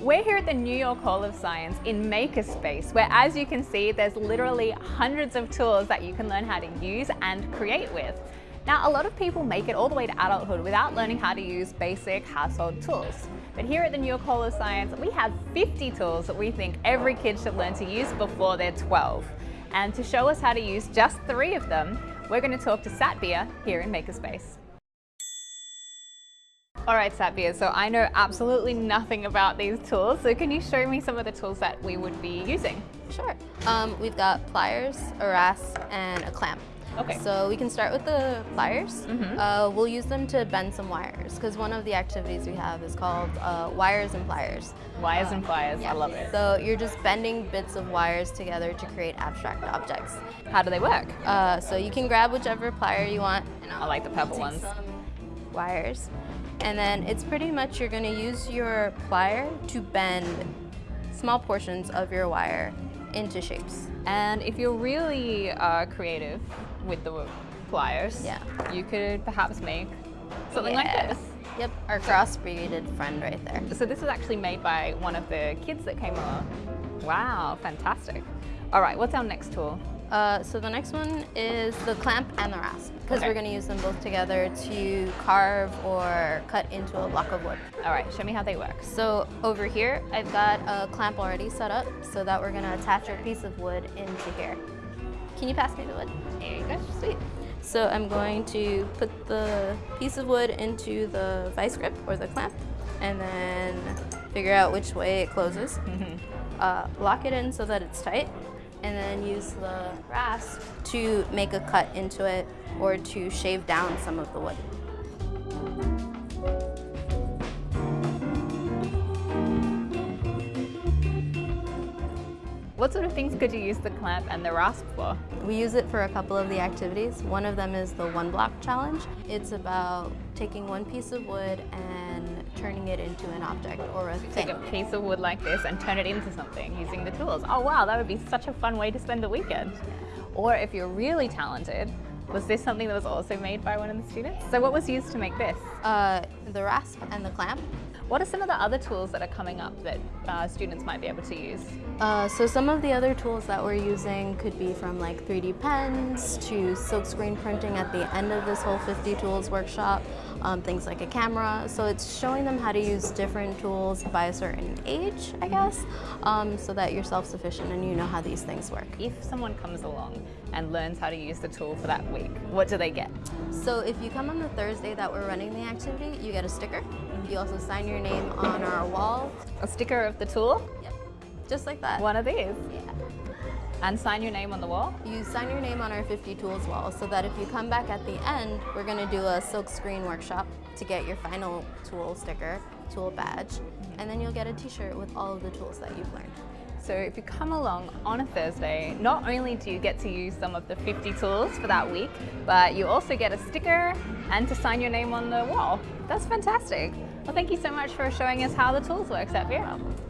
We're here at the New York Hall of Science in Makerspace, where as you can see, there's literally hundreds of tools that you can learn how to use and create with. Now, a lot of people make it all the way to adulthood without learning how to use basic household tools. But here at the New York Hall of Science, we have 50 tools that we think every kid should learn to use before they're 12. And to show us how to use just three of them, we're going to talk to Satbir here in Makerspace. All right, Satbir, so I know absolutely nothing about these tools, so can you show me some of the tools that we would be using? Sure. Um, we've got pliers, a rasp, and a clamp. Okay. So we can start with the pliers. Mm -hmm. uh, we'll use them to bend some wires because one of the activities we have is called uh, wires and pliers. Wires uh, and pliers, yeah. I love it. So you're just bending bits of wires together to create abstract objects. How do they work? Uh, so you can grab whichever plier you want. I like the purple ones. Wires. And then it's pretty much you're going to use your plier to bend small portions of your wire into shapes. And if you're really uh, creative with the pliers, yeah. you could perhaps make something yeah. like this. Yep, our cross-breeded friend right there. So this was actually made by one of the kids that came along. Wow, fantastic. All right, what's our next tool? Uh, so the next one is the clamp and the rasp because okay. we're going to use them both together to carve or cut into a block of wood. All right, show me how they work. So over here, I've got a clamp already set up so that we're going to attach our piece of wood into here. Can you pass me the wood? There you go, sweet. So I'm going to put the piece of wood into the vice grip or the clamp and then figure out which way it closes. Mm-hmm. uh, lock it in so that it's tight and then use the rasp to make a cut into it or to shave down some of the wood. What sort of things could you use the clamp and the rasp for? We use it for a couple of the activities. One of them is the one block challenge. It's about taking one piece of wood and turning it into an object or a thing. Take a piece of wood like this and turn it into something using the tools. Oh wow, that would be such a fun way to spend the weekend. Or if you're really talented, was this something that was also made by one of the students? So what was used to make this? Uh, the rasp and the clamp. What are some of the other tools that are coming up that uh, students might be able to use? Uh, so some of the other tools that we're using could be from like 3D pens to silkscreen printing at the end of this whole 50 tools workshop, um, things like a camera. So it's showing them how to use different tools by a certain age, I guess, um, so that you're self-sufficient and you know how these things work. If someone comes along and learns how to use the tool for that week, what do they get? So if you come on the Thursday that we're running the activity, you get a sticker. You also sign your name on our wall. A sticker of the tool? Yep, just like that. One of these? Yeah. And sign your name on the wall? You sign your name on our 50 tools wall so that if you come back at the end, we're gonna do a silk screen workshop to get your final tool sticker, tool badge, and then you'll get a t-shirt with all of the tools that you've learned. So if you come along on a Thursday, not only do you get to use some of the 50 tools for that week, but you also get a sticker and to sign your name on the wall. That's fantastic. Well, thank you so much for showing us how the tools work, Satbir.